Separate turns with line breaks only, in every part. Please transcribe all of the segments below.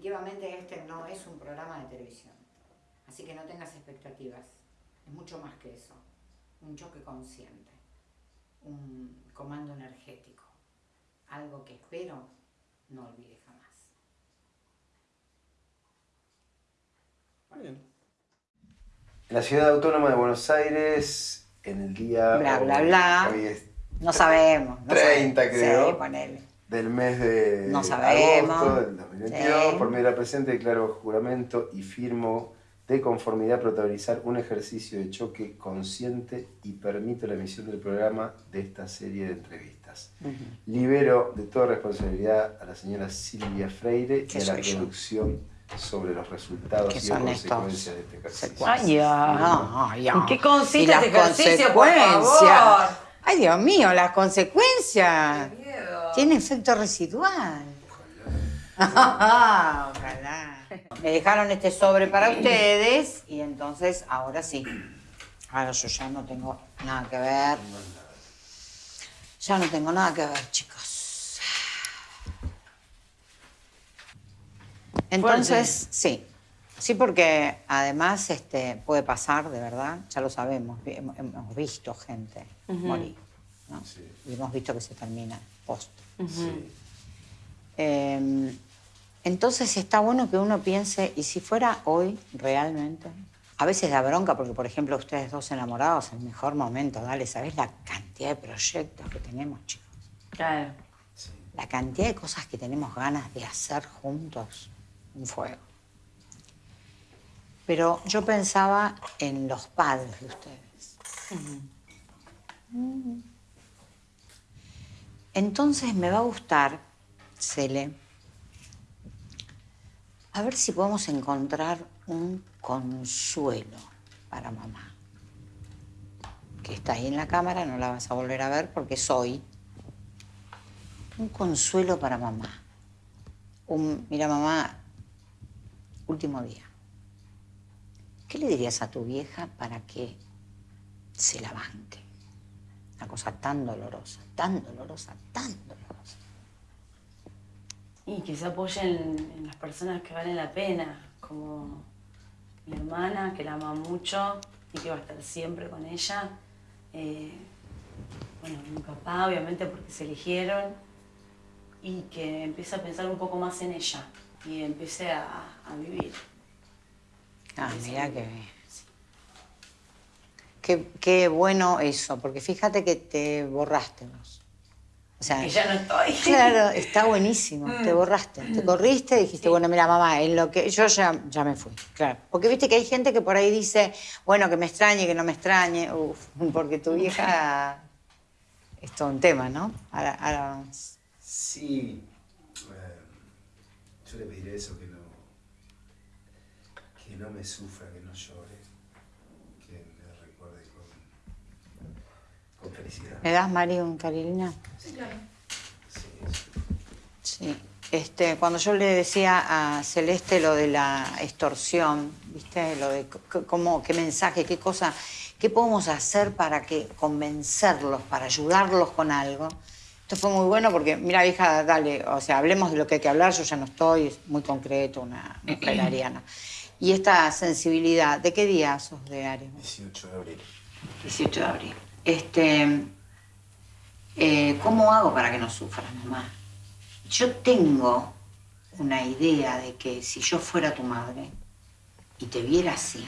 definitivamente este no es un programa de televisión. Así que no tengas expectativas. Es mucho más que eso. Un choque consciente. Un comando energético. Algo que espero no olvide jamás.
Bien. En la ciudad autónoma de Buenos Aires, en el día...
Bla, bla, bla.
Hoy es
No sabemos. No
30
sabemos.
creo.
Sí, ponele.
Del mes de
No sabemos.
agosto del 2022,
Sí.
por medio de la presente declaro juramento y firmo de conformidad protagonizar un ejercicio de choque consciente y permito la emisión del programa de esta serie de entrevistas. Libero de toda responsabilidad a la señora Silvia Freire y a la
yo.
producción sobre los resultados y
son
consecuencias
estos
de este ejercicio.
Ay, ya.
Ay, ya.
¿En qué consiste
Y las
este ejercicio, por
consecuencias.
favor?
Ay, Dios mío, las consecuencias. Tiene efecto residual. Ojalá. Me dejaron este sobre para ustedes y entonces ahora sí. Ahora yo ya no tengo nada que ver. Ya no tengo nada que ver, chicos. Entonces, sí. Sí, porque además este, puede pasar, de verdad, ya lo sabemos, hemos, visto gente morir, ¿no?
Sí.
Y hemos visto que se termina post.
Sí.
Eh, entonces está bueno que uno piense, ¿y si fuera hoy realmente? A veces da bronca porque, por ejemplo, ustedes dos enamorados, el mejor momento, dale, ¿sabés la cantidad de proyectos que tenemos, chicos?
Claro.
Sí.
La cantidad de cosas que tenemos ganas de hacer juntos, un fuego. Pero yo pensaba en los padres de ustedes. Mm. Entonces me va a gustar, Cele, a ver si podemos encontrar un consuelo para mamá. Que está ahí en la cámara, no la vas a volver a ver porque soy un consuelo para mamá. Un, mira, mamá, último día. ¿Qué le dirías a tu vieja para que se la banque? Una cosa tan dolorosa, tan dolorosa, tan dolorosa.
Y que se apoyen en las personas que valen la pena, como mi hermana, que la ama mucho y que va a estar siempre con ella. Eh, bueno, mi papá, obviamente, porque se eligieron. Y que empiece a pensar un poco más en ella y empiece a, a vivir.
Ah, mira que... Qué, qué bueno eso, porque fíjate que te borraste vos. O sea,
Que ya no estoy.
Claro, está buenísimo. Te borraste, te corriste y dijiste, bueno, mira, mamá, en lo que yo ya, ya me fui. Claro. Porque viste que hay gente que por ahí dice, bueno, que me extrañe, que no me extrañe. Uf, porque tu vieja es todo un tema, ¿no? Ahora, ahora vamos.
Sí, eh, yo le pediré eso, que no, que no me sufra, que no llore, que me recuerde con, con felicidad.
¿Me das, Mari, un carilina?
Sí,
Sí. Este, cuando yo le decía a Celeste lo de la extorsión, ¿viste? Lo de cómo, qué mensaje, qué cosa, qué podemos hacer para que convencerlos, para ayudarlos con algo. Esto fue muy bueno porque, mira, hija, dale, o sea, hablemos de lo que hay que hablar, yo ya no estoy, es muy concreto, una mujer ariana. Y esta sensibilidad, ¿de qué día sos de Aries?
18 de abril.
18 de abril. Este, eh, ¿Cómo hago para que no sufra, mamá? Yo tengo una idea de que si yo fuera tu madre y te viera así,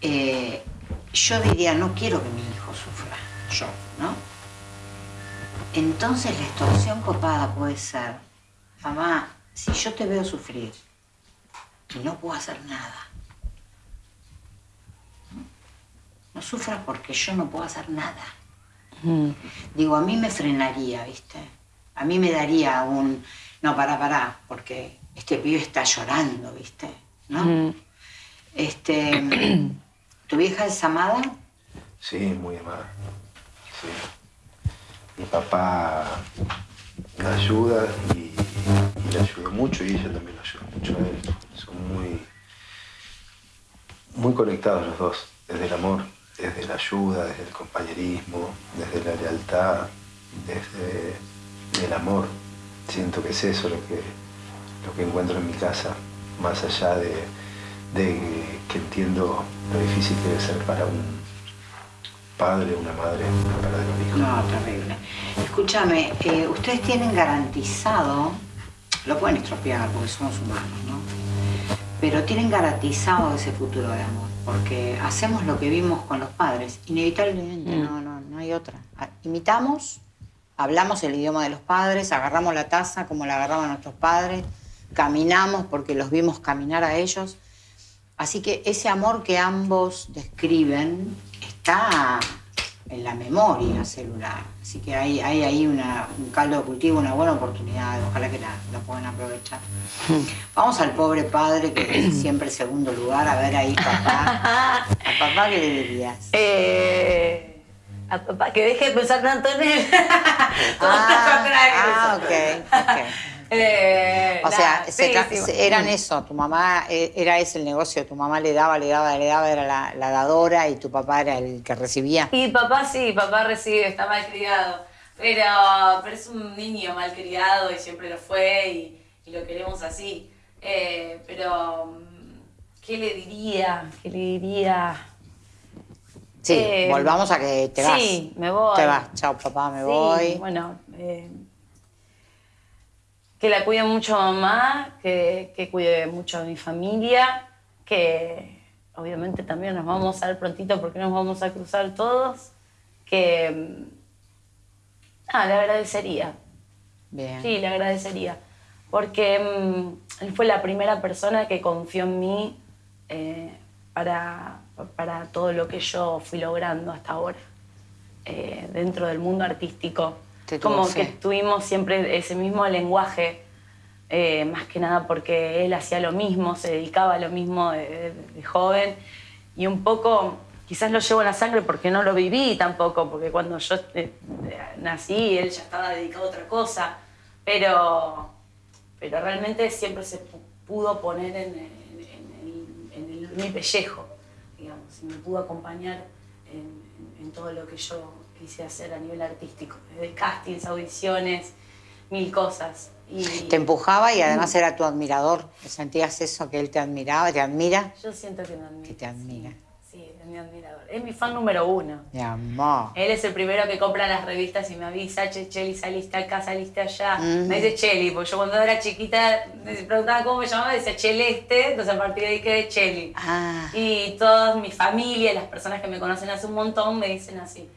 eh, yo diría, no quiero que mi hijo sufra, yo, ¿no? Entonces la extorsión copada puede ser, mamá, si yo te veo sufrir y no puedo hacer nada, no sufras porque yo no puedo hacer nada. Digo, a mí me frenaría, ¿viste? A mí me daría un, no, pará, pará, porque este pibe está llorando, ¿viste? ¿No? Este, ¿tu vieja es amada?
Sí, muy amada. Sí. Mi papá la ayuda y, y la ayuda mucho y ella también la ayuda mucho a él. Son muy, muy conectados los dos, desde el amor, desde la ayuda, desde el compañerismo, desde la lealtad, desde el amor. Siento que es eso lo que, lo que encuentro en mi casa, más allá de, que entiendo lo difícil que debe ser para un padre, una madre, para un hijo.
No, terrible. Escúchame, eh, ustedes tienen garantizado, lo pueden estropear porque somos humanos, ¿no? Pero tienen garantizado ese futuro de amor, porque hacemos lo que vimos con los padres, inevitablemente, mm. no, no, no hay otra. Ah, imitamos, hablamos el idioma de los padres, agarramos la taza como la agarraban nuestros padres, caminamos porque los vimos caminar a ellos. Así que ese amor que ambos describen está en la memoria celular. Así que hay, hay ahí una, un caldo de cultivo, una buena oportunidad, ojalá que la, puedan aprovechar. Vamos al pobre padre que es siempre segundo lugar, a ver ahí papá. ¿A papá qué le dirías?
Eh, a papá que deje de pensar tanto en él.
ah, ah, ok, ok. Eh, o sea, eran eso, tu mamá, eh, era ese el negocio, tu mamá le daba, le daba, le daba, era la, dadora y tu papá era el que recibía.
Y papá sí, papá recibe, está mal criado, pero, pero es un niño mal criado y siempre lo fue y, lo queremos así. Eh, pero, mm, ¿qué le diría? ¿Qué le diría?
Sí, volvamos a que te vas.
Sí, me voy.
Te vas, chao papá, me voy.
Bueno, que la cuide mucho mamá, que, que cuide mucho a mi familia, que obviamente también nos vamos a ver prontito porque nos vamos a cruzar todos, que ah, le agradecería.
Bien.
Sí, le agradecería. Porque mm, él fue la primera persona que confió en mí eh, para, para, todo lo que yo fui logrando hasta ahora eh, dentro del mundo artístico como que tuvimos siempre ese mismo lenguaje, eh, más que nada porque él hacía lo mismo, se dedicaba a lo mismo de, joven. Y un poco quizás lo llevo en la sangre porque no lo viví tampoco, porque cuando yo eh, nací él ya estaba dedicado a otra cosa, pero, pero realmente siempre se pudo poner en, mi pellejo, digamos, y me pudo acompañar en todo lo que yo quise hacer a nivel artístico, desde castings, audiciones, mil cosas. Y...
Te empujaba y además era tu admirador. ¿Sentías eso, que él te admiraba, te admira?
Yo siento que me admira.
Que te admira.
Sí, es mi admirador. Es mi fan número uno.
Mi amor.
Él es el primero que compra las revistas y me avisa, che, Cheli, saliste acá, saliste allá. Me dice Cheli, porque yo cuando era chiquita me preguntaba cómo me llamaba, decía Cheleste, entonces a partir de ahí quedé Cheli.
Ah.
Y toda mi familia, las personas que me conocen hace un montón, me dicen así.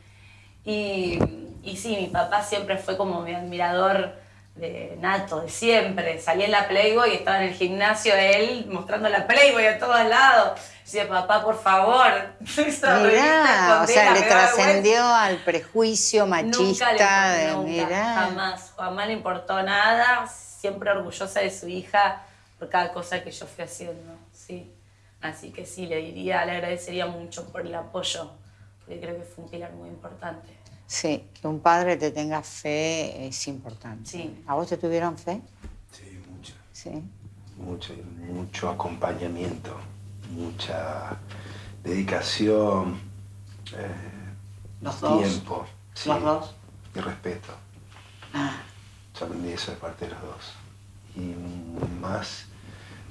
Y, y sí, mi papá siempre fue como mi admirador de nato, de siempre. Salía en la Playboy y estaba en el gimnasio él mostrando la Playboy a todos lados. Decía, papá, por favor,
Mirá, o sea, le trascendió al prejuicio machista.
Nunca
le,
de, nunca, jamás. Jamás le importó nada, siempre orgullosa de su hija por cada cosa que yo fui haciendo, sí. Así que sí, le diría, le agradecería mucho por el apoyo porque creo que fue un pilar muy importante.
Sí, que un padre te tenga fe es importante.
Sí.
¿A vos te tuvieron fe?
Sí, mucho.
Sí.
Mucho, mucho acompañamiento, mucha dedicación, eh,
¿Los dos?
tiempo.
¿Los dos?
Y respeto.
Ah.
Yo aprendí eso de parte de los dos. Y más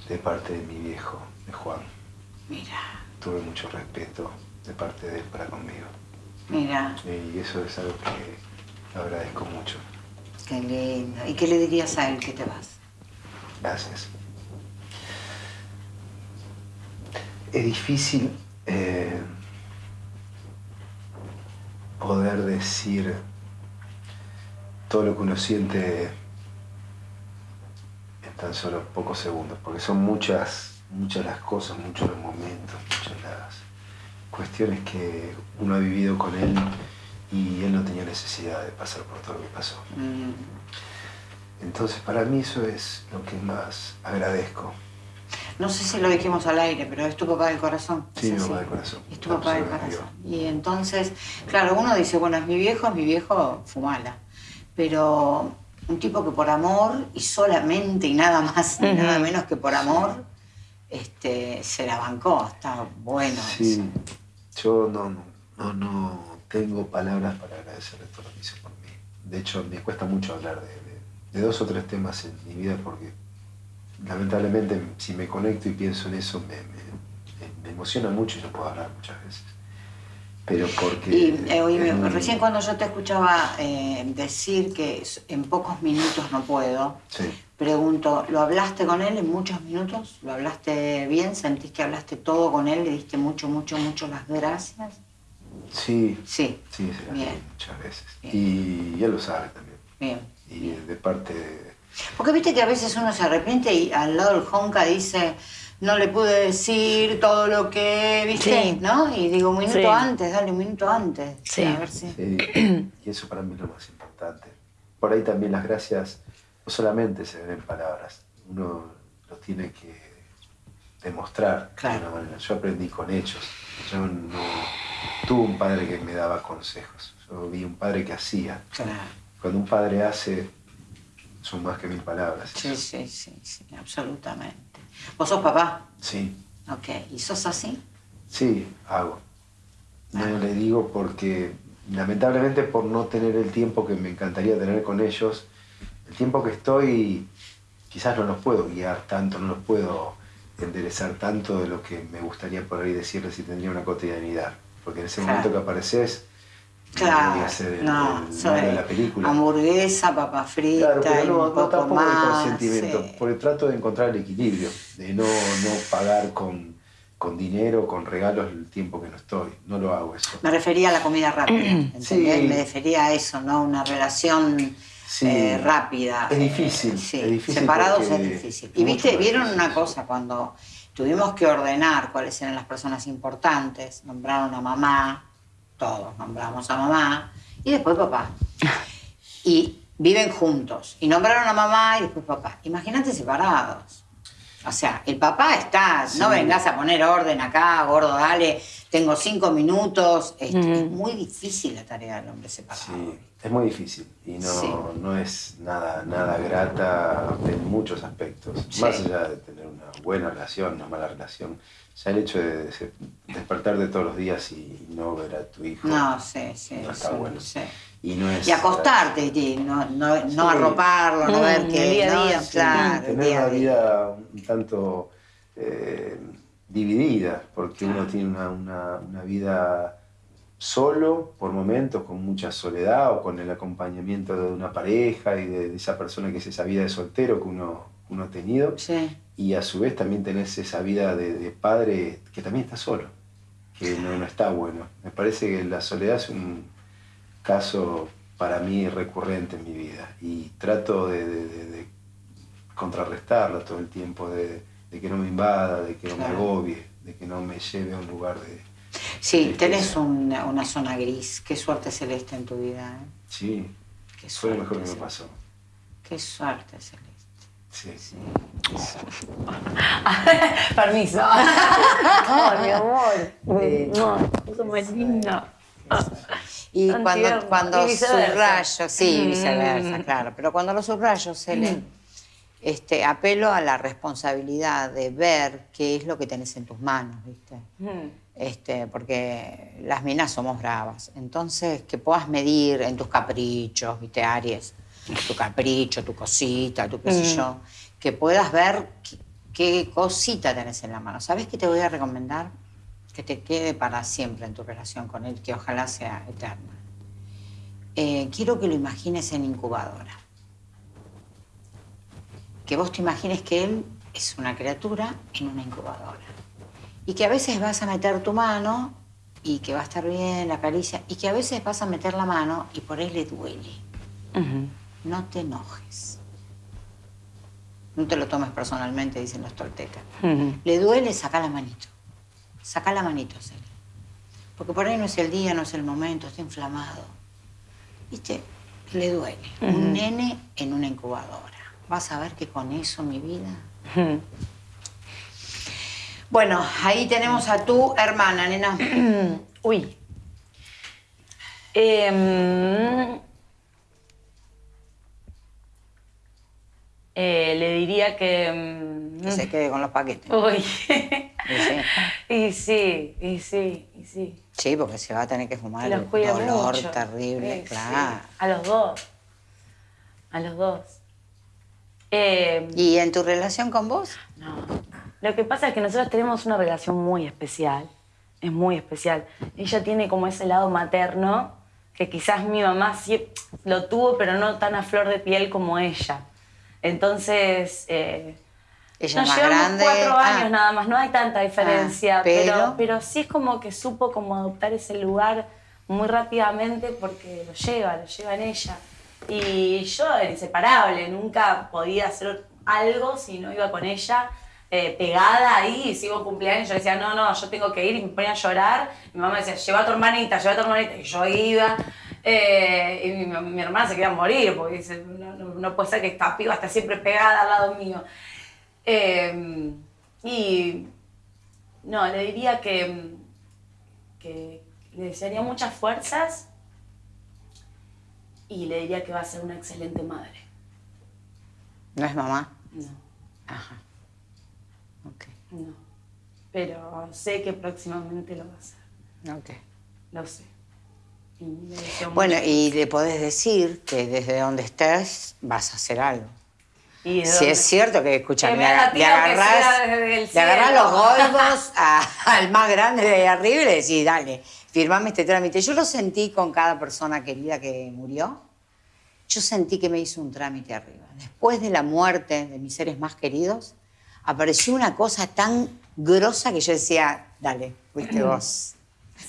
de parte de mi viejo, de Juan.
Mira.
Tuve mucho respeto de parte de él para conmigo.
Mira.
Y eso es algo que agradezco mucho.
Qué lindo. ¿Y qué le dirías a él que te vas?
Gracias. Es difícil eh, poder decir todo lo que uno siente en tan solo pocos segundos, porque son muchas, muchas las cosas, muchos los momentos, muchas las cuestiones que uno ha vivido con él y él no tenía necesidad de pasar por todo lo que pasó. Mm. Entonces, para mí eso es lo que más agradezco.
No sé si lo dijimos al aire, pero es tu papá del corazón.
Sí, mi papá del corazón.
Es tu papá del corazón. Y entonces, claro, uno dice, bueno, es mi viejo, es mi viejo, fumala. Pero un tipo que por amor y solamente y nada más, nada menos que por amor, este, se la bancó. Está bueno.
Sí. Yo no, no, no tengo palabras para agradecerle todo lo que hizo por mí. De hecho, me cuesta mucho hablar de, dos o tres temas en mi vida porque lamentablemente, si me conecto y pienso en eso, me, me, emociona mucho y no puedo hablar muchas veces. Pero porque...
Y eh, recién cuando yo te escuchaba eh, decir que en pocos minutos no puedo, pregunto, ¿lo hablaste con él en muchos minutos? ¿Lo hablaste bien? ¿Sentís que hablaste todo con él? ¿Le diste mucho, mucho, mucho las gracias?
Sí.
Sí.
Sí, bien. muchas veces. Y él lo sabe también.
Bien.
Y de parte... De...
Porque viste que a veces uno se arrepiente y al lado del Honka dice no le pude decir todo lo que viste, ¿no? Y digo, un minuto antes, dale un minuto antes.
Sí.
A ver si...
Y eso para mí es lo más importante. Por ahí también las gracias no solamente se ven en palabras, uno lo tiene que demostrar
claro.
de una manera. Yo aprendí con hechos. Yo no tuve un padre que me daba consejos. Yo vi un padre que hacía. Cuando un padre hace, son más que mil palabras.
Sí, sí, sí, sí, absolutamente. ¿Vos sos papá?
Sí.
Ok. ¿Y sos así?
Sí, hago. No ah. le digo porque, lamentablemente, por no tener el tiempo que me encantaría tener con ellos, el tiempo que estoy, quizás no los puedo guiar tanto, no los puedo enderezar tanto de lo que me gustaría por ahí decirles si tendría una cotidianidad. Porque en ese momento que apareces,
Claro, no,
de la película.
Hamburguesa, papa frita,
claro, no,
un poco
tampoco
más,
consentimiento, porque trato de encontrar el equilibrio, de no, no pagar con, con dinero, con regalos el tiempo que no estoy. No lo hago eso.
Me refería a la comida rápida, ¿entendés? Me refería a eso, ¿no? Una relación eh, rápida.
Es difícil,
sí.
es difícil
Separados es difícil. Y viste, vieron una cosa, cuando tuvimos que ordenar cuáles eran las personas importantes, nombraron a mamá, todos nombramos a mamá y después papá. Y viven juntos. Y nombraron a mamá y después papá. Imagínate separados. O sea, el papá está, no vengas a poner orden acá, gordo, dale, tengo cinco minutos. Es, muy difícil la tarea del hombre separado.
Sí, es muy difícil y no, no es nada, nada grata en muchos aspectos. Más allá de tener una buena relación, una mala relación, ya el hecho de despertar de todos los días y no ver a tu hijo.
No, sí, sí.
No está bueno.
Y, no es, y acostarte, y no, no, no arroparlo, no ver mm, que.
día a día.
Claro,
tener una vida un tanto eh, dividida, porque uno tiene una, una, una, vida solo por momentos, con mucha soledad o con el acompañamiento de una pareja y de, esa persona que es esa vida de soltero que uno, uno ha tenido.
Sí
y a su vez también tenés esa vida de, padre que también está solo, que no, no, está bueno. Me parece que la soledad es un caso para mí recurrente en mi vida y trato de, contrarrestarla todo el tiempo, de, que no me invada, de que no me agobie, de que no me lleve a un lugar de...
Sí, tenés una, una, zona gris. Qué suerte celeste en tu vida. ¿eh?
Sí, Qué fue lo mejor que me pasó.
Qué suerte celeste.
Sí. sí.
Permiso.
Ay, mi amor.
Eso muy lindo.
Y cuando, cuando subrayo, sí, viceversa, claro, pero cuando lo subrayo, se le, este, apelo a la responsabilidad de ver qué es lo que tenés en tus manos, ¿viste? Este, porque las minas somos bravas. Entonces, que puedas medir en tus caprichos, ¿viste, Aries? Tu capricho, tu cosita, tu qué sé mm. yo, que puedas ver qué, cosita tenés en la mano. ¿Sabes qué te voy a recomendar? Que te quede para siempre en tu relación con él, que ojalá sea eterna. Eh, quiero que lo imagines en incubadora. Que vos te imagines que él es una criatura en una incubadora. Y que a veces vas a meter tu mano y que va a estar bien la caricia, y que a veces vas a meter la mano y por él le duele no te enojes. No te lo tomes personalmente, dicen los toltecas. Le duele, saca la manito. Saca la manito, Celia. Porque por ahí no es el día, no es el momento, está inflamado. ¿Viste? Le duele. Un nene en una incubadora. Vas a ver que con eso, mi vida... Bueno, ahí tenemos a tu hermana, nena.
Uy. Eh, Eh, le diría que...
Mm, que se quede con los paquetes.
Uy. y, sí. y sí, y sí,
sí. porque se va a tener que fumar el dolor terrible, claro.
A los dos. A los dos. Eh,
¿Y en tu relación con vos?
no. Lo que pasa es que nosotros tenemos una relación muy especial. Es muy especial. Ella tiene como ese lado materno que quizás mi mamá sí lo tuvo, pero no tan a flor de piel como ella. Entonces, eh,
Ella
nos
es más
llevamos
grande.
cuatro
Ah.
años nada más, no hay tanta diferencia,
Ah,
pero...
pero-
pero sí es como que supo como adoptar ese lugar muy rápidamente porque lo lleva, lo lleva en ella. Y yo era inseparable, nunca podía hacer algo si no iba con ella eh, pegada ahí, y sigo cumpleaños, yo decía, no, no, yo tengo que ir, y me ponía a llorar, mi mamá decía, lleva a tu hermanita, lleva a tu hermanita, y yo iba, eh, y mi, mi hermana se quería morir, porque dice, no, no, no puede ser que esta piba esté siempre pegada al lado mío. Eh, y no, le diría que, que le desearía muchas fuerzas y le diría que va a ser una excelente madre.
¿No es mamá?
No,
Ajá. Ok.
no. Pero sé que próximamente lo va a hacer.
Ok.
Lo sé.
Bueno, y le podés decir que desde donde estés vas a hacer algo. Si es cierto que, escucha,
Que
le, le agarrás, le agarrás los a- al más grande de ahí arriba y le decís, dale, firmame este trámite. Yo lo sentí con cada persona querida que murió. Yo sentí que me hizo un trámite arriba. Después de la muerte de mis seres más queridos, apareció una cosa tan grosa que yo decía, dale, fuiste vos.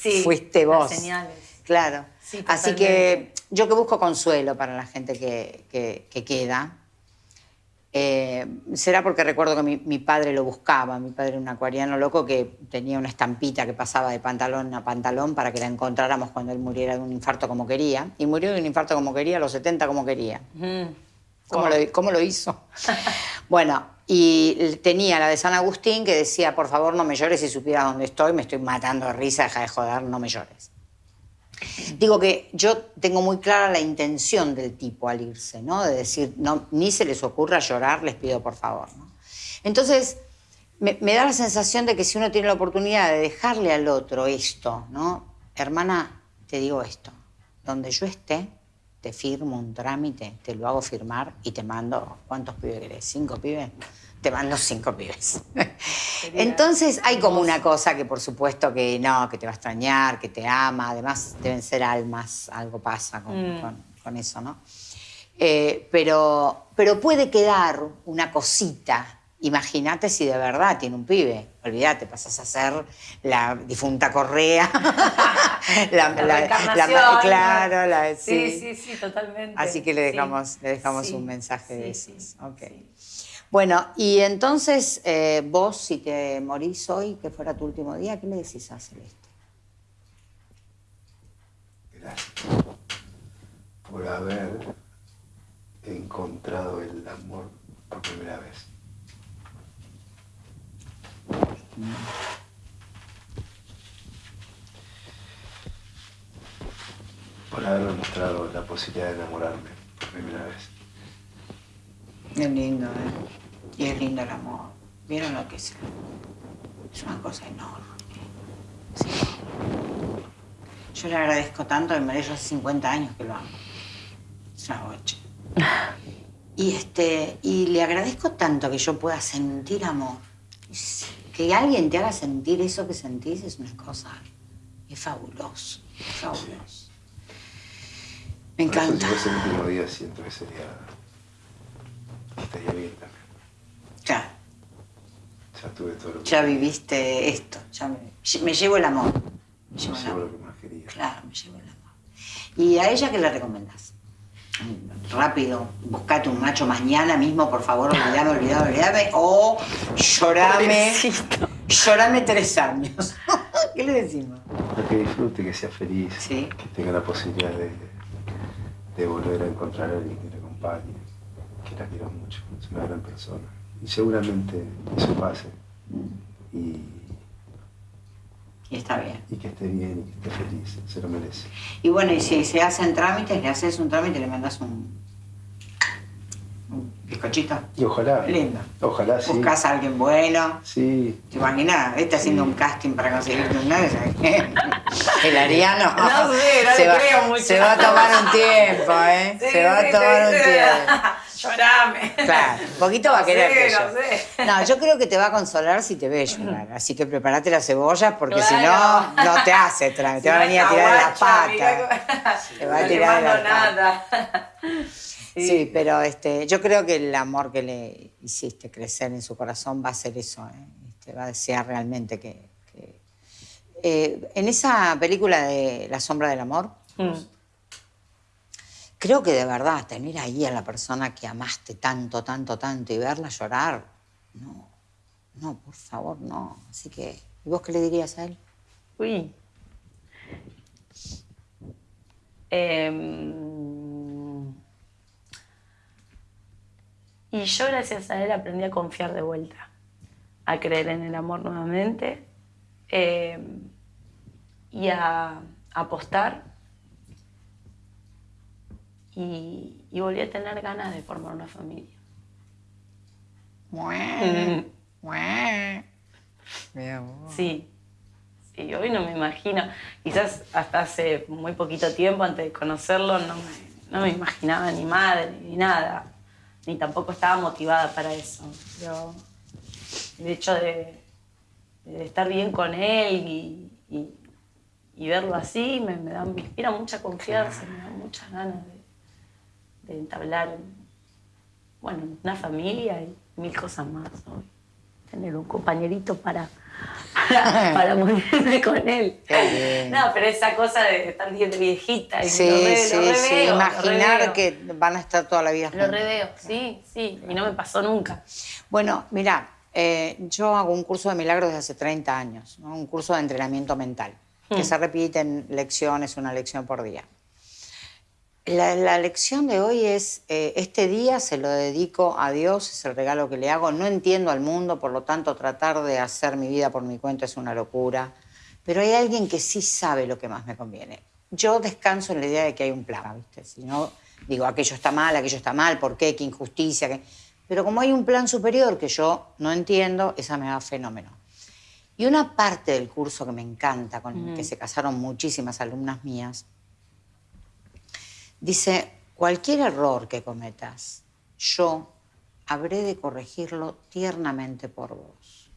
Sí,
fuiste
las
vos.
señales.
Claro.
Sí,
Así que yo que busco consuelo para la gente que, que- que queda, eh, será porque recuerdo que mi, mi padre lo buscaba. Mi padre era un acuariano loco que tenía una estampita que pasaba de pantalón a pantalón para que la encontráramos cuando él muriera de un infarto como quería. Y murió de un infarto como quería, a los 70 como quería.
Mm.
¿Cómo, lo, cómo lo hizo? bueno, y tenía la de San Agustín que decía, por favor no me llores si supieras dónde estoy, me estoy matando de risa, deja de joder, no me llores. Digo que yo tengo muy clara la intención del tipo al irse, ¿no? De decir, no, ni se les ocurra llorar, les pido por favor, ¿no? Entonces, me, da la sensación de que si uno tiene la oportunidad de dejarle al otro esto, ¿no? Hermana, te digo esto, donde yo esté, te firmo un trámite, te lo hago firmar y te mando, ¿cuántos pibes querés? ¿Cinco pibes? Te mando cinco pibes. Entonces hay como una cosa que por supuesto que no, que te va a extrañar, que te ama, además deben ser almas, algo pasa con,
Mm.
con- con eso, ¿no? Eh, pero, pero puede quedar una cosita. Imagínate si de verdad tiene un pibe. Olvídate, pasas a ser la difunta Correa. la,
La reencarnación.
claro, la,
Sí, sí, sí, totalmente.
Así que le
Sí.
dejamos, le dejamos
Sí,
un mensaje de esos.
sí,
Ok.
sí.
Bueno, y entonces eh, vos, si te morís hoy, que fuera tu último día, ¿qué le decís a Celeste?
Gracias por haber encontrado el amor por primera vez. Por haberme mostrado la posibilidad de enamorarme por primera vez.
Es lindo, ¿eh? Y es lindo el amor. ¿Vieron lo que es? Es una cosa enorme. Sí. Yo le agradezco tanto, me yo hace 50 años que lo amo. Es una bocha. Y, este, y le agradezco tanto que yo pueda sentir amor. Que alguien te haga sentir eso que sentís es una cosa. Es fabuloso. Es fabuloso. Me
Por eso,
encanta.
Si fuese el último día, siento que sería. estaría bien también. Ya tuve todo lo que.
Ya viviste esto. Ya me, me llevo el amor. Me llevo el
sé
amor.
lo que más quería.
Claro, me llevo el amor. ¿Y a ella qué le recomendás? Rápido, buscate un macho mañana mismo, por favor, olvidame, olvidame, olvidame. O llorame. Llorame tres años. ¿Qué le decimos?
Que disfrute, que sea feliz,
Sí.
que tenga la posibilidad de, de volver a encontrar a alguien que la acompañe, que la quiera mucho, es una gran persona. Y seguramente eso pase y,
Y está bien.
y que esté bien y que esté feliz, se lo merece.
Y bueno, y si se hacen trámites, le haces un trámite y le mandas un. Bizcochito.
Y ojalá.
Lindo.
Ojalá, sí.
Buscas a alguien bueno.
Sí.
¿Te imaginas? Este haciendo un casting para conseguirte un novio. El Ariano.
No sé, no
se va,
creo mucho.
Se va a tomar un tiempo, ¿eh?
Sí,
se va
sí,
a tomar
sí,
un
sí.
tiempo.
Llorame.
Claro, un poquito va a
No
querer
sé,
que yo.
no sé.
No, yo creo que te va a consolar si te ve llorar. Así que prepárate las cebollas porque si no, no te hace tra- Te va a venir a tirar de las patas. Te va a
no le
tirar de
mando
las patas. Sí, pero este, yo creo que el amor que le hiciste crecer en su corazón va a ser eso, ¿eh? Este, va a desear realmente que... que- Eh, en esa película de La sombra del amor,
Mm.
creo que de verdad tener ahí a la persona que amaste tanto, tanto, tanto y verla llorar, no, no, por favor, no. Así que, ¿y vos qué le dirías a él?
Uy. Em, y yo gracias a él aprendí a confiar de vuelta, a creer en el amor nuevamente em, y a apostar. Y, y volví a tener ganas de formar una familia.
Mué, mué. Mi amor.
Sí, sí, hoy no me imagino. Quizás hasta hace muy poquito tiempo, antes de conocerlo, no me, no me imaginaba ni madre ni nada. Ni tampoco estaba motivada para eso. Pero el hecho de, estar bien con él y, verlo así me, da, inspira mucha confianza, me da muchas ganas de, de entablar bueno, una familia y mil cosas más. ¿no? Tener un compañerito para, para, para morirme con él. No, pero esa cosa de estar bien de viejita y
Sí,
lo re-
sí,
lo
sí.
reveo, lo
Imaginar
reveo.
que van a estar toda la vida
Lo
juntos.
reveo, sí, sí, y no me pasó nunca.
Bueno, mira, eh, yo hago un curso de milagros desde hace 30 años, ¿no? un curso de entrenamiento mental, que se repiten lecciones, una lección por día. La, la lección de hoy es, eh, este día se lo dedico a Dios, es el regalo que le hago, no entiendo al mundo, por lo tanto tratar de hacer mi vida por mi cuenta es una locura, pero hay alguien que sí sabe lo que más me conviene. Yo descanso en la idea de que hay un plan, ¿viste? Si no, digo, aquello está mal, aquello está mal, ¿por qué? ¿Qué injusticia? qué? Pero como hay un plan superior que yo no entiendo, esa me va fenómeno. Y una parte del curso que me encanta, con el que se casaron muchísimas alumnas mías, dice, cualquier error que cometas, yo habré de corregirlo tiernamente por vos.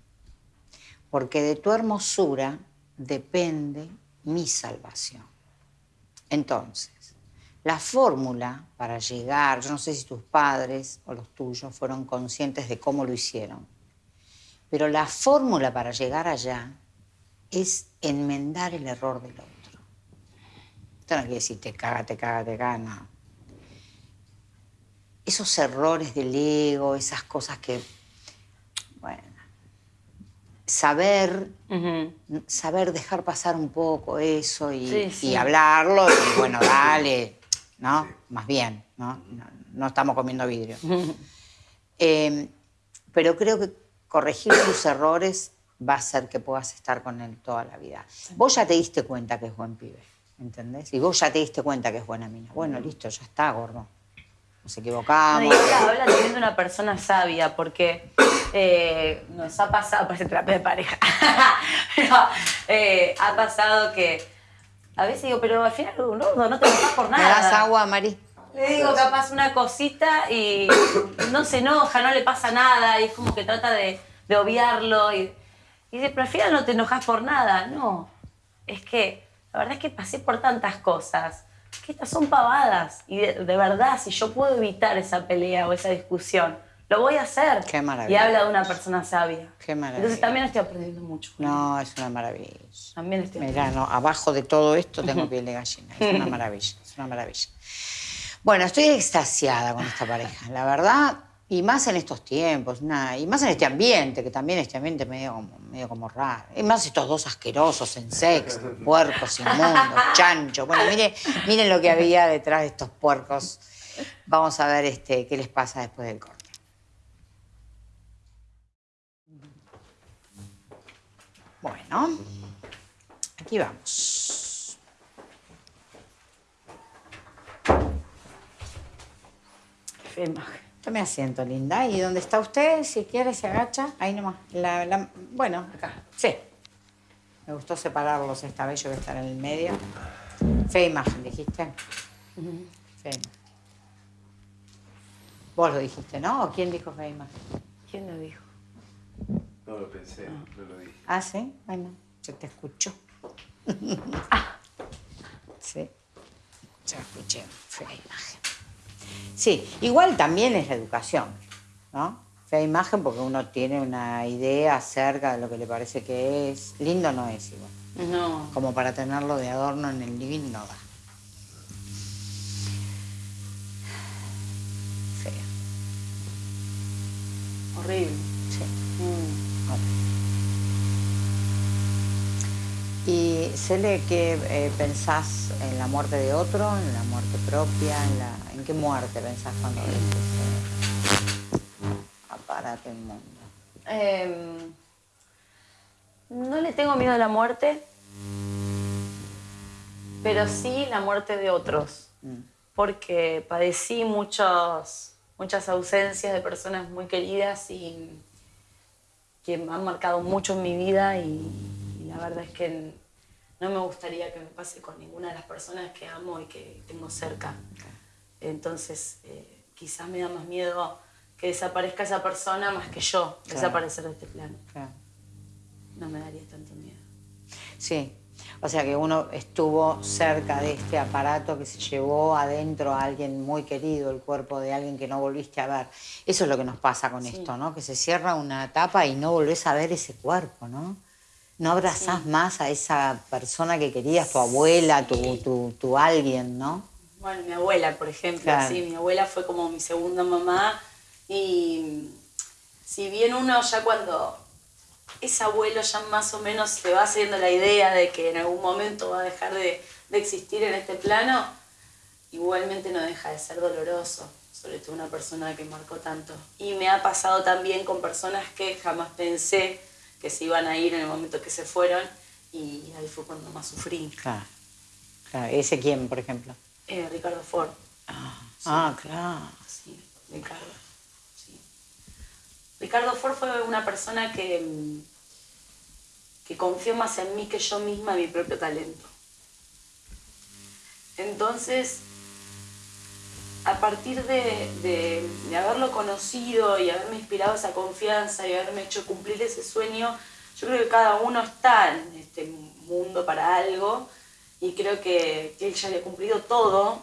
Porque de tu hermosura depende mi salvación. Entonces, la fórmula para llegar, yo no sé si tus padres o los tuyos fueron conscientes de cómo lo hicieron, pero la fórmula para llegar allá es enmendar el error del otro. Esto no quiere decir te caga, te caga, te caga, no. Esos errores del ego, esas cosas que, bueno, saber, saber dejar pasar un poco eso y,
Sí, sí.
y hablarlo y bueno, dale, ¿no? Más bien, ¿no? No, no estamos comiendo vidrio. Eh, pero creo que corregir tus errores va a hacer que puedas estar con él toda la vida. Vos ya te diste cuenta que es buen pibe, ¿entendés? Y vos ya te diste cuenta que es buena mina. Bueno, listo, ya está, gordo. Nos
No,
equivocamos.
y habla, habla también de una persona sabia, porque eh, nos ha pasado, parece terapia de pareja, pero eh, ha pasado que a veces digo, pero al final, no, no te enojas por
¿Me
nada.
das agua, Mari?
Le digo capaz una cosita y no se enoja, no le pasa nada, y es como que trata de, de obviarlo. Y, y dice, pero al final no te enojas por nada. No, es que la verdad es que pasé por tantas cosas, que estas son pavadas. Y de, de verdad, si yo puedo evitar esa pelea o esa discusión, lo voy a hacer.
Qué maravilla.
Y habla de una persona sabia.
Qué maravilla.
Entonces también estoy aprendiendo mucho.
No, es una maravilla.
También estoy
Mirá, no, abajo de todo esto tengo piel de gallina. Es una maravilla, es una maravilla. Bueno, estoy extasiada con esta pareja, la verdad, y más en estos tiempos, nada, y más en este ambiente, que también este ambiente medio como, medio como raro. Y más estos dos asquerosos en sex, puercos inmundos, chanchos. Bueno, miren, miren lo que había detrás de estos puercos. Vamos a ver este, qué les pasa después del corte. Bueno, aquí vamos.
Imagen.
Tome asiento, linda. ¿Y dónde está usted? Si quiere, se agacha. Ahí nomás. La, la- bueno, acá. Sí. Me gustó separarlos esta vez, yo voy a estar en el medio. Fea imagen, dijiste. Fea imagen. Vos lo dijiste, ¿no? ¿O quién dijo fea imagen?
¿Quién lo dijo?
No lo pensé, no lo dije.
Ah, sí. Bueno, se te escuchó. sí. Se escuché. Fea imagen. Sí, igual también es la educación, ¿no? Fea imagen porque uno tiene una idea acerca de lo que le parece que es. Lindo no es igual.
No.
Como para tenerlo de adorno en el living no da. Fea.
Horrible.
Sí.
Mm.
¿Y Cele, qué eh, pensás en la muerte de otro, en la muerte propia? ¿En, la, ¿en qué muerte pensás cuando ves ese aparato inmundo?
Em, no le tengo miedo a la muerte, pero sí la muerte de otros, porque padecí muchos, muchas ausencias de personas muy queridas y que me han marcado mucho en mi vida y la verdad es que no me gustaría que me pase con ninguna de las personas que amo y que tengo cerca. Entonces, eh, quizás me da más miedo que desaparezca esa persona más que yo
Claro.
desaparecer de este plano.
Claro.
No me daría tanto miedo.
Sí, o sea que uno estuvo cerca de este aparato que se llevó adentro a alguien muy querido, el cuerpo de alguien que no volviste a ver. Eso es lo que nos pasa con esto, ¿no? Que se cierra una etapa y no volvés a ver ese cuerpo, ¿no? No abrazás más a esa persona que querías, tu abuela, tu, tu, tu alguien, ¿no?
Bueno, mi abuela, por ejemplo,
Claro.
sí, mi abuela fue como mi segunda mamá y si bien uno ya cuando es abuelo ya más o menos se va haciendo la idea de que en algún momento va a dejar de, de existir en este plano, igualmente no deja de ser doloroso, sobre todo una persona que marcó tanto. Y me ha pasado también con personas que jamás pensé que se iban a ir en el momento que se fueron y ahí fue cuando más sufrí.
Claro. claro. ¿Ese quién, por ejemplo?
Eh, Ricardo Ford.
Ah, claro.
Sí, Ricardo. sí. Ricardo Ford fue una persona que, que confió más en mí que yo misma en mi propio talento. Entonces, a partir de, de- haberlo conocido y haberme inspirado esa confianza y haberme hecho cumplir ese sueño, yo creo que cada uno está en este mundo para algo y creo que, él ya había cumplido todo.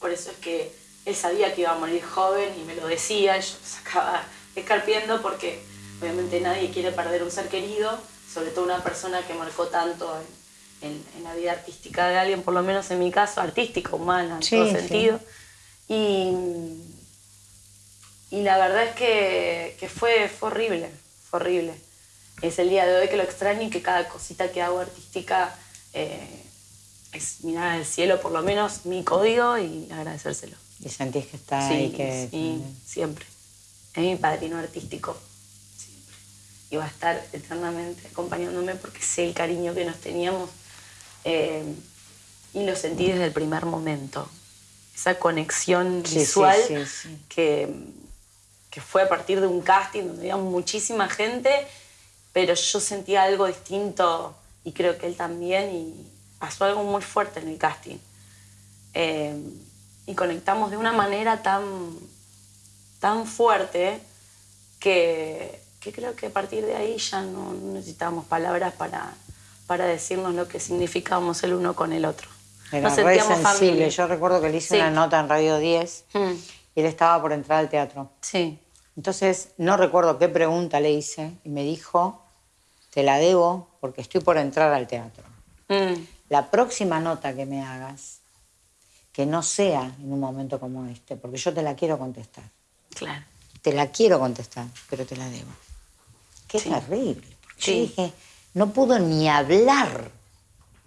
Por eso es que él sabía que iba a morir joven y me lo decía, yo sacaba escarpiendo porque obviamente nadie quiere perder un ser querido, sobre todo una persona que marcó tanto en- en la vida artística de alguien, por lo menos en mi caso, artística, humana, en
Sí,
todo
sí.
sentido. Y, y la verdad es que, que fue, fue horrible, fue horrible. Es el día de hoy que lo extraño y que cada cosita que hago artística eh, es mirar al cielo, por lo menos mi código, y agradecérselo.
Y sentís que está ahí,
Sí,
que...
sí, siempre. Es mi padrino artístico, siempre. Y va a estar eternamente acompañándome porque sé el cariño que nos teníamos eh, y lo sentí desde el primer momento. Esa conexión
Sí,
visual
sí, sí.
Que, que fue a partir de un casting donde había muchísima gente, pero yo sentía algo distinto y creo que él también y pasó algo muy fuerte en el casting. Eh, y conectamos de una manera tan, tan fuerte que, que creo que a partir de ahí ya no necesitábamos palabras para, para decirnos lo que significábamos el uno con el otro.
Era
Nos
re
sentíamos
sensible.
familia.
Yo recuerdo que le hice
Sí.
una nota en Radio 10
Mm,
y él estaba por entrar al teatro.
Sí,
Entonces, no recuerdo qué pregunta le hice y me dijo, te la debo porque estoy por entrar al teatro.
Mm,
La próxima nota que me hagas, que no sea en un momento como este, porque yo te la quiero contestar.
claro.
Te la quiero contestar, pero te la debo. Qué
Sí.
terrible.
Sí.
Yo dije, no pudo ni hablar.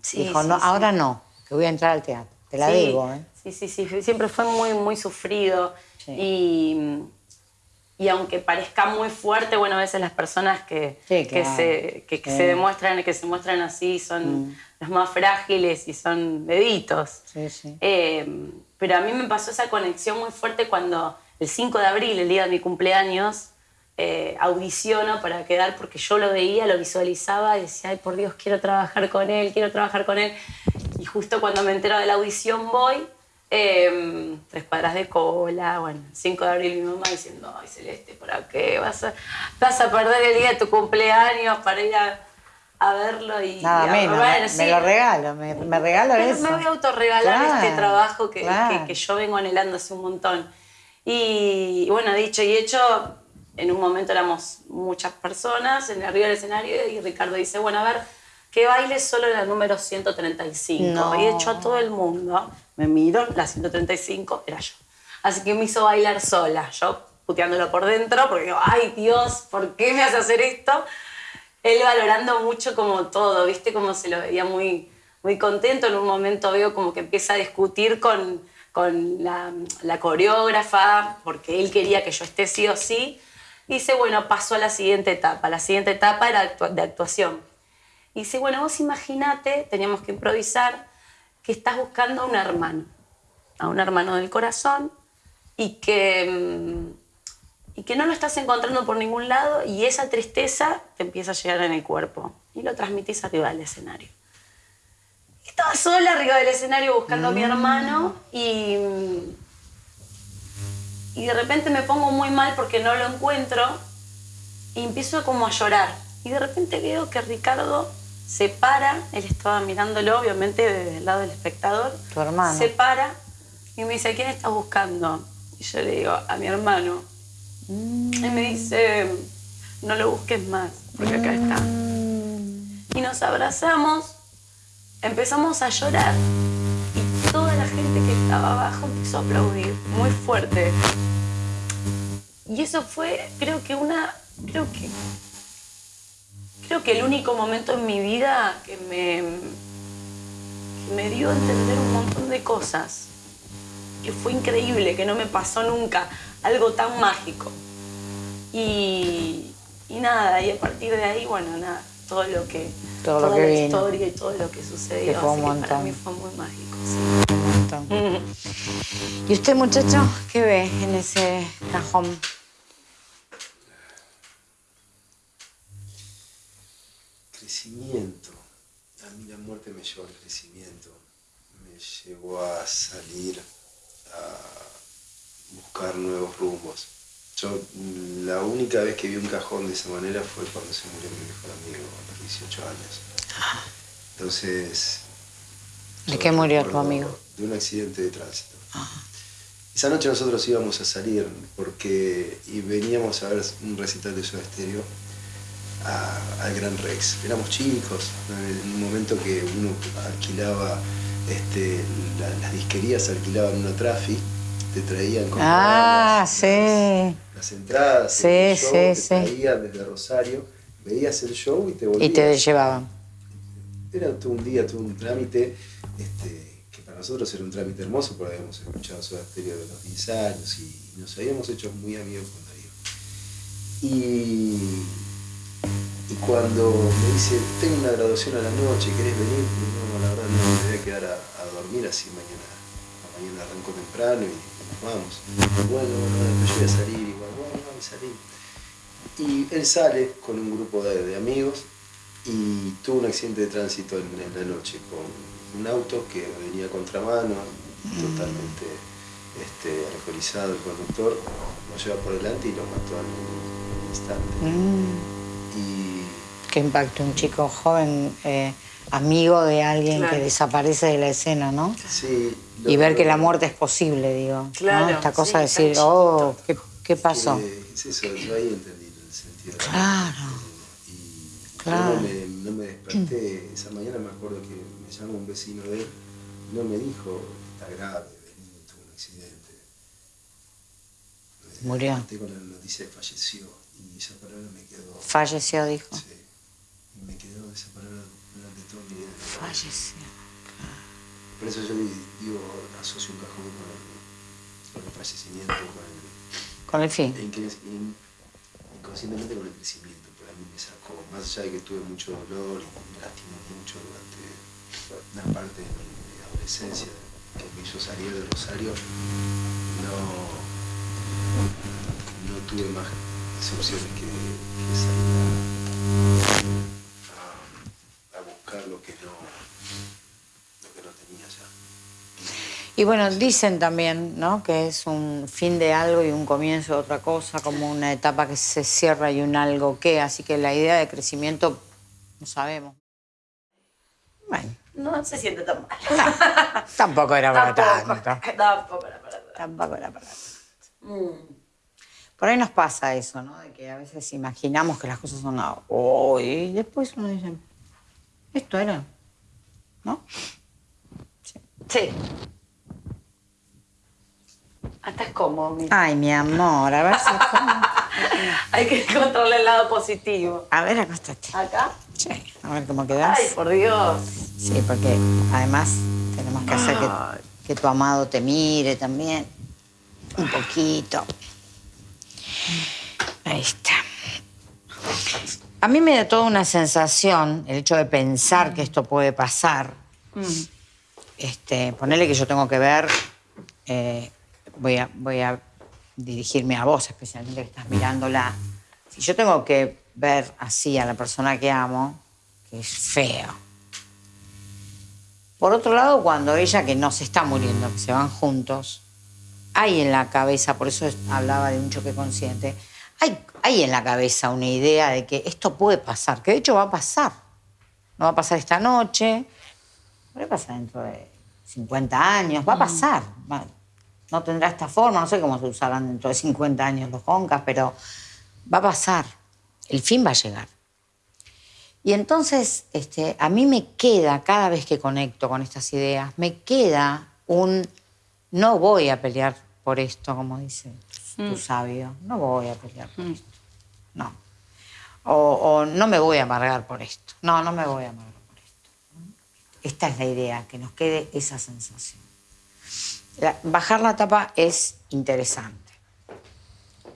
Sí,
Dijo,
sí,
no,
sí.
ahora no, que voy a entrar al teatro. Te la debo, ¿eh?
Sí, sí, sí, siempre fue muy, muy sufrido. Y, y aunque parezca muy fuerte, bueno, a veces las personas que, que, se, que, se demuestran, que se muestran así son los más frágiles y son deditos.
Sí, sí.
Eh, pero a mí me pasó esa conexión muy fuerte cuando el 5 de abril, el día de mi cumpleaños, eh, audiciono para quedar porque yo lo veía, lo visualizaba y decía, ay por Dios, quiero trabajar con él, quiero trabajar con él. Y justo cuando me entero de la audición voy, em, tres cuadras de cola, bueno, 5 de abril mi mamá diciendo, ay Celeste, ¿para qué? Vas a, vas a perder el día de tu cumpleaños para ir a, verlo y...
Nada menos, me, lo regalo, me, me regalo eso.
Me voy a autorregalar este trabajo que, que, que, yo vengo anhelando hace un montón. Y bueno, dicho y hecho, en un momento éramos muchas personas en arriba del escenario y Ricardo dice, bueno, a ver, que baile solo la número 135. Y hecho a todo el mundo, me miro, la 135 era yo. Así que me hizo bailar sola, yo puteándolo por dentro, porque digo, ay Dios, ¿por qué me hace hacer esto? Él valorando mucho como todo, ¿viste? Como se lo veía muy, muy contento. En un momento veo como que empieza a discutir con, con la, la coreógrafa, porque él quería que yo esté sí o sí dice, bueno, pasó a la siguiente etapa. La siguiente etapa era de actuación. Y dice, bueno, vos imaginate, teníamos que improvisar, que estás buscando a un hermano, a un hermano del corazón, y que, mm, y que no lo estás encontrando por ningún lado, y esa tristeza te empieza a llegar en el cuerpo, y lo transmitís arriba del escenario. Estaba sola arriba del escenario buscando a mi mm. hermano, y y de repente me pongo muy mal porque no lo encuentro y empiezo como a llorar. Y de repente veo que Ricardo se para, él estaba mirándolo obviamente desde el lado del espectador.
Tu hermano.
Se para y me dice, ¿a quién estás buscando? Y yo le digo, a mi hermano. Mm. Y me dice, no lo busques más, porque acá está. Mm. Y nos abrazamos, empezamos a llorar y toda la gente que estaba abajo empezó a aplaudir muy fuerte. Y eso fue, creo que una, creo que, creo que el único momento en mi vida que me, me dio a entender un montón de cosas, que fue increíble, que no me pasó nunca, algo tan mágico. Y, nada, y a partir de ahí, bueno, nada, todo lo que,
todo
toda
lo que
la historia y todo lo que sucedió, así que para mí fue muy mágico.
¿Y usted, muchacho, qué ve en ese cajón?
crecimiento. A mí la muerte me llevó al crecimiento, me llevó a salir a buscar nuevos rumbos. Yo la única vez que vi un cajón de esa manera fue cuando se murió mi mejor amigo a los 18 años. Entonces...
¿De qué murió tu amigo?
De un accidente de tránsito. Esa noche nosotros íbamos a salir porque y veníamos a ver un recital de su Estéreo al Gran Rex. Éramos chicos, en un momento que uno alquilaba, este, las disquerías alquilaban una trafi, te traían con
ah, las, sí.
las, entradas,
sí, el show, te
traían desde Rosario, veías el show y te volvías.
Y te llevaban.
Era todo un día, todo un trámite, este, nosotros era un trámite hermoso porque habíamos escuchado su Stereo de los 10 años y nos habíamos hecho muy amigos con Darío. Y cuando me dice, tengo una graduación a la noche, ¿querés venir? No, la verdad no, me voy a quedar a, dormir así mañana. Mañana arranco temprano y, vamos. Bueno, bueno, yo voy a salir igual, bueno, voy a salir. Y él sale con un grupo de, amigos y tuvo un accidente de tránsito en, la noche con un auto que venía a contramano, totalmente este, alcoholizado el conductor, lo lleva por delante y lo mató al instante.
Mm. Qué impacto, un chico joven, eh, amigo de alguien que desaparece de la escena, ¿no?
Sí.
Y ver que la muerte es posible, digo. Claro. Esta cosa de decir, oh, ¿qué, qué pasó?
Es eso, yo ahí entendí el sentido.
Claro.
No me, no me, desperté, esa mañana me acuerdo que me llamó un vecino de él, no me dijo, está grave, tuvo un accidente.
Murió.
Me con la noticia de falleció y esa palabra me quedó.
Falleció, dijo.
Sí me quedó esa palabra durante todo mi vida.
Falleció.
Por eso yo digo, asocio un cajón con el, con el fallecimiento, con el...
Con el fin.
inconscientemente con el crecimiento, mí más allá de que tuve mucho dolor y me lastimó mucho durante una parte de mi adolescencia, que me hizo salir del Rosario, no, tuve más decepciones que, salir a, buscar lo que no, lo que no tenía ya.
Y bueno, dicen también ¿no? que es un fin de algo y un comienzo de otra cosa, como una etapa que se cierra y un algo que, así que la idea de crecimiento no sabemos.
Bueno. No se siente tan mal.
tampoco era para
tanto. Tampoco era para tanto.
Tampoco era para tanto. Mm. Por ahí nos pasa eso, ¿no? De que a veces imaginamos que las cosas son hoy y después uno dice, esto era, ¿no?
Sí. sí. Hasta es cómodo.
Ay, mi amor, a ver si
Hay que encontrarle el lado positivo.
A ver, acostate.
¿Acá?
Sí, a ver cómo quedas.
Ay, por Dios.
Sí, porque además tenemos que hacer que, que tu amado te mire también. Un poquito. Ahí está. A mí me da toda una sensación el hecho de pensar que esto puede pasar. Mm. Este, ponerle que yo tengo que ver, eh, voy, a, voy a dirigirme a vos, especialmente que estás mirándola. Si yo tengo que ver así a la persona que amo, que es feo. Por otro lado, cuando ella, que no se está muriendo, que se van juntos, hay en la cabeza, por eso hablaba de un choque consciente, hay, hay en la cabeza una idea de que esto puede pasar, que de hecho va a pasar. No va a pasar esta noche, puede pasar dentro de 50 años, va a mm. pasar. no tendrá esta forma, no sé cómo se usarán dentro de 50 años los joncas, pero va a pasar. El fin va a llegar. Y entonces este, a mí me queda, cada vez que conecto con estas ideas, me queda un no voy a pelear por esto, como dice tu mm. sabio, no voy a pelear por mm. esto. No. O, no me voy a amargar por esto. No, no me voy a amargar. Esta es la idea, que nos quede esa sensación. bajar la tapa es interesante.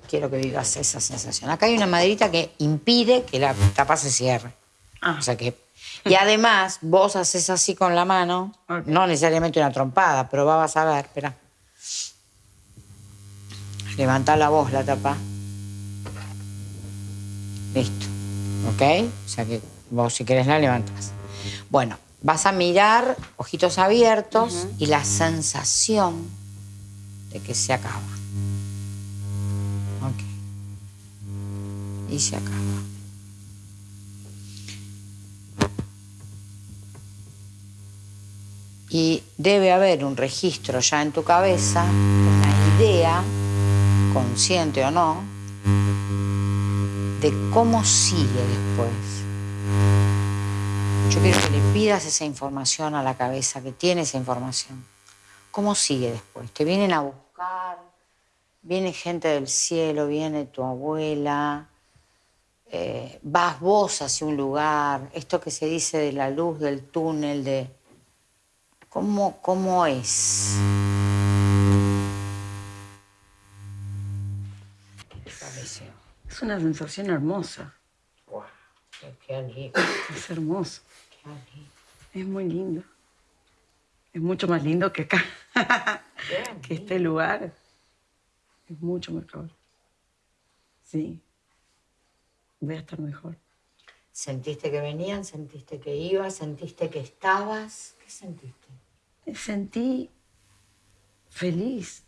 Quiero que vivas esa sensación. Acá hay una maderita que impide que la tapa se cierre. Ah. O sea que y además, vos haces así con la mano, no necesariamente una trompada, pero vas a ver, espera. Levanta la voz, la tapa. Listo. ¿Ok? O sea que vos si querés la levantás. Bueno, vas a mirar, ojitos abiertos, y la sensación de que se acaba. Ok. Y se acaba. Y debe haber un registro ya en tu cabeza, una idea, consciente o no, de cómo sigue después. Yo quiero que le pidas esa información a la cabeza, que tiene esa información. ¿Cómo sigue después? Te vienen a buscar, viene gente del cielo, viene tu abuela, eh, vas vos hacia un lugar, esto que se dice de la luz del túnel, de ¿Cómo, cómo es?
Es una sensación hermosa.
Qué lindo.
Es hermoso. Es muy lindo. Es mucho más lindo que acá. que este lugar. Es mucho mejor. Sí. Voy a estar mejor.
¿Sentiste que venían? ¿Sentiste que ibas? ¿Sentiste que estabas? ¿Qué sentiste?
me sentí feliz,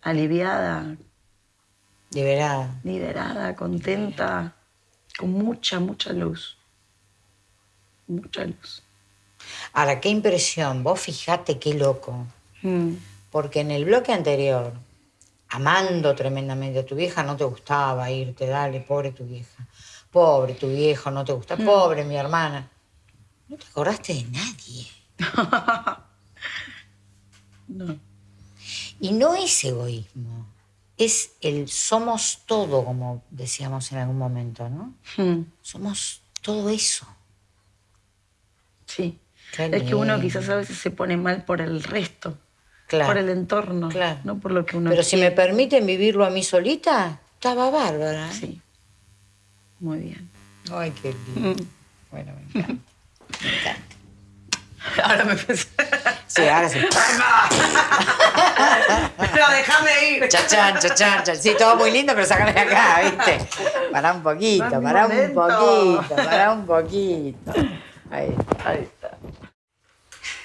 aliviada.
Liberada.
Liberada, contenta, con mucha, mucha luz. Mucha luz.
Ahora, qué impresión. Vos fijate qué loco. Mm. Porque en el bloque anterior, amando tremendamente a tu vieja, no te gustaba irte, dale, pobre tu vieja. Pobre tu viejo, no te gusta. Mm. Pobre mi hermana. No te acordaste de nadie.
No.
Y no es egoísmo, es el somos todo, como decíamos en algún momento, ¿no? Hmm. Somos todo eso.
Sí. es que uno quizás a veces se pone mal por el resto, por el entorno, no por lo que uno
Pero si me permiten vivirlo a mí solita, estaba bárbara. ¿eh?
Sí. Muy bien.
Ay, qué lindo. Mm. Bueno, me encanta. me encanta.
Ahora me pensé.
Sí, ahora sí.
No, déjame ir.
Chachán, chachán, chachán. Sí, todo muy lindo, pero sácame de acá, ¿viste? Pará un poquito, pará un poquito, pará un poquito. Ahí, ahí está.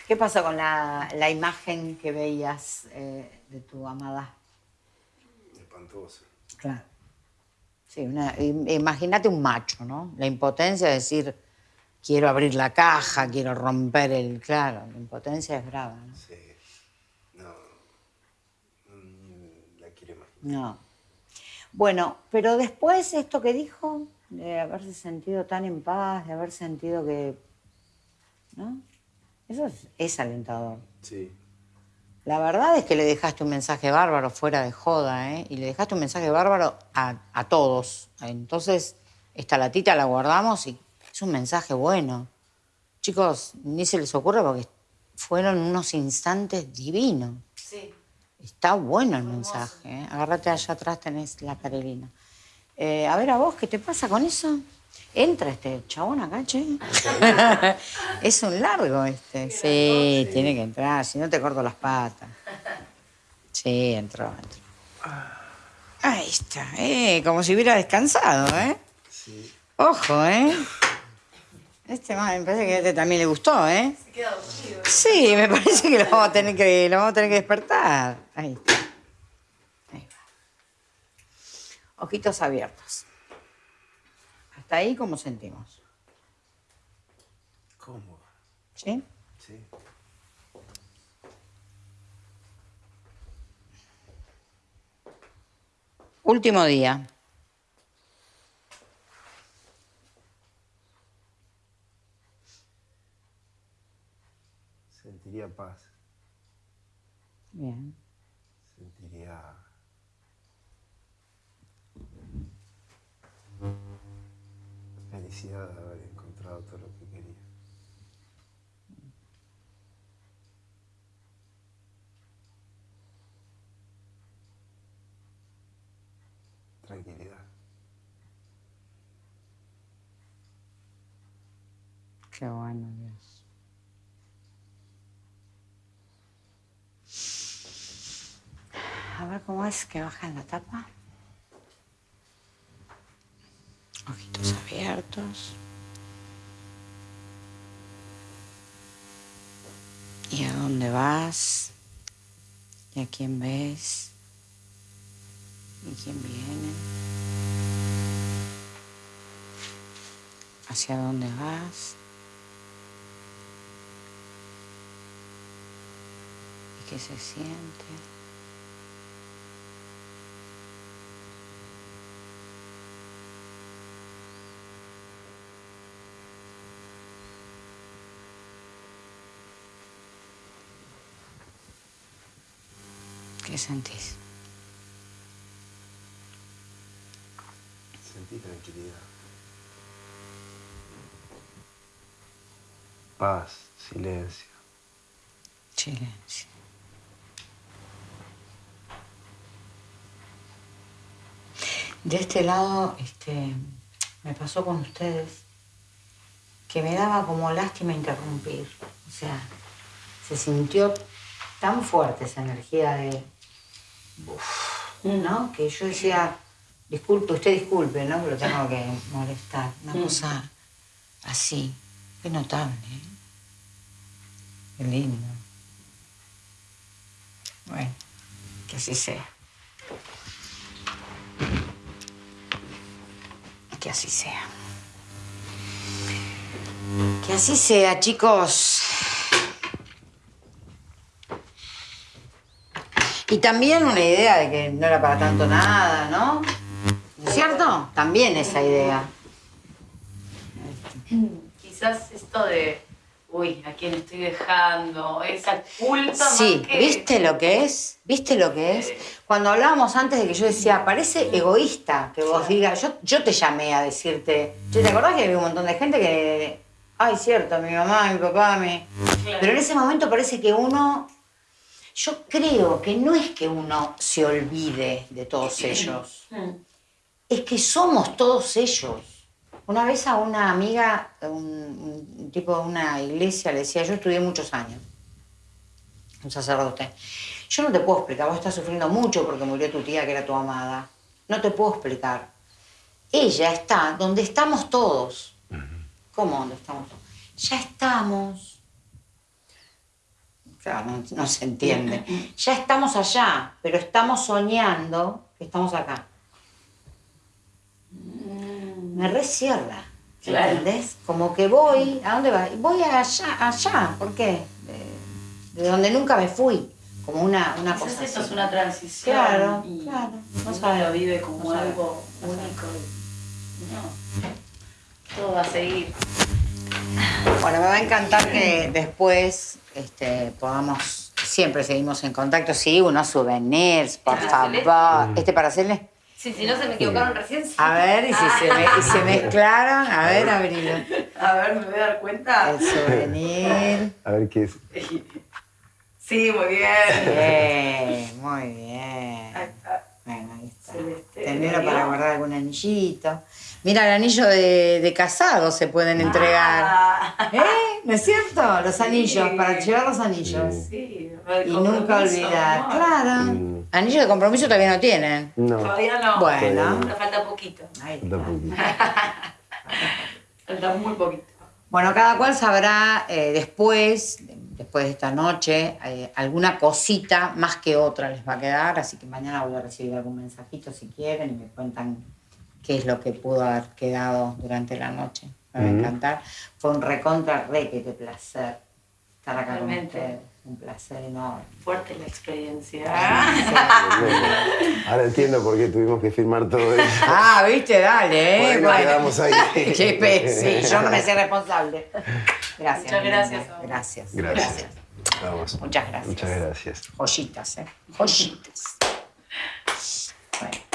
¿Qué pasó con la, la imagen que veías eh, de tu amada?
Espantoso.
Claro. Sí, imagínate un macho, ¿no? La impotencia de decir, quiero abrir la caja, quiero romper el... Claro, la impotencia es brava, ¿no?
Sí. No. La quiero imaginar.
No. Bueno, pero después esto que dijo, de haberse sentido tan en paz, de haber sentido que... ¿No? Eso es, es alentador.
Sí.
La verdad es que le dejaste un mensaje bárbaro fuera de joda, ¿eh? Y le dejaste un mensaje bárbaro a, a todos. Entonces, esta latita la guardamos y es un mensaje bueno. Chicos, ni se les ocurre porque fueron unos instantes divinos.
Sí.
Está bueno el mensaje. ¿eh? Agárrate allá atrás, tenés la carelina. Eh, a ver, ¿a vos qué te pasa con eso? Entra este chabón acá, che. es un largo este. Sí, tiene que entrar, si no te corto las patas. Sí, entró, entró. Ahí está, eh, como si hubiera descansado, ¿eh?
Sí.
Ojo, ¿eh? Este me parece que a este también le gustó, ¿eh?
Se queda dormido.
Sí, me parece que lo vamos a tener que, lo vamos a tener que despertar. Ahí está. Ahí va. Ojitos abiertos. Hasta ahí, ¿cómo sentimos?
¿Cómo?
¿Sí?
Sí.
Último día.
Sentiría paz.
Bien.
Sentiría. Felicidad de haber encontrado todo lo que quería. Tranquilidad.
Qué bueno, Dios. A ver cómo es que baja en la tapa. Ojitos abiertos. ¿Y a dónde vas? ¿Y a quién ves? ¿Y quién viene? ¿Hacia dónde vas? ¿Y qué se siente? ¿Qué sentís?
Sentí tranquilidad. Paz, silencio.
Silencio. De este lado, este, me pasó con ustedes que me daba como lástima interrumpir. O sea, se sintió tan fuerte esa energía de. Uf, ¿No? Que yo decía, disculpe, usted disculpe, ¿no? Pero tengo que molestar. Una cosa así. Qué notable, ¿eh? Qué lindo. Bueno, que así sea. Que así sea. Que así sea, chicos. Y también una idea de que no era para tanto nada, ¿no? ¿No es cierto? También esa idea.
Quizás esto de, uy, ¿a quién estoy dejando? Esa culpa
Sí,
más que...
¿viste lo que es? ¿Viste lo que es? Cuando hablábamos antes de que yo decía, parece egoísta que vos digas, yo, yo te llamé a decirte, ¿te acordás que había un montón de gente que, ay, cierto, mi mamá, mi papá, mi...
Claro.
Pero en ese momento parece que uno, yo creo que no es que uno se olvide de todos ellos,
Mm.
es que somos todos ellos. Una vez a una amiga, un, un tipo de una iglesia, le decía, yo estudié muchos años. un sacerdote. Yo no te puedo explicar, vos estás sufriendo mucho porque murió tu tía que era tu amada. No te puedo explicar. Ella está donde estamos todos. ¿Cómo donde estamos todos? Ya estamos. Claro, no, no se entiende. Ya estamos allá, pero estamos soñando que estamos acá. Me recierra.
Claro.
¿Entendés? Como que voy, ¿a dónde vas? Voy allá, allá, ¿por qué? De, de donde nunca me fui, como una, una cosa así.
es una transición.
Claro,
y
claro. No sabe.
lo vive como
No
algo
sabe.
único. No. Todo va a seguir.
Bueno, me va a encantar que después este, podamos, siempre seguimos en contacto, sí, unos souvenirs, por
¿Para
favor. ¿Este para hacerle?
Sí, si no se me equivocaron recién. sí.
A ver, y si se, me- y se mezclaron, a ver, abrilo.
A ver, me voy a dar cuenta.
El souvenir.
A ver qué es.
Sí, muy bien.
Bien, muy bien.
Ahí está.
Bueno, ahí está.
Celeste,
para guardar algún anillito. Mira, el anillo de, de casado se pueden entregar.
Ah,
¿Eh? ¿No es cierto? Los anillos, para llevar los anillos.
sí,
Y nunca olvidar.
amor.
Claro.
Mm.
Anillo de compromiso todavía no tienen.
No.
Todavía no.
Bueno.
Me falta poquito.
Ahí
Falta poquito.
Falta muy poquito.
Bueno, cada cual sabrá eh, después, después de esta noche, eh, alguna cosita más que otra les va a quedar, así que mañana voy a recibir algún mensajito si quieren y me cuentan qué es lo que pudo haber quedado durante la noche. Me va a encantar. Fue un recontra requete placer estar acá con ustedes. Un placer enorme.
Fuerte la experiencia.
Ahora entiendo por qué tuvimos que filmar todo eso.
Ah, viste, dale, ¿eh?
ahí nos quedamos ahí.
Qué pe- sí, yo no me sé responsable. Gracias.
Muchas gracias.
Gracias.
Gracias. Vamos.
Muchas gracias.
Muchas gracias.
Joyitas, ¿eh? Joyitas. Bueno.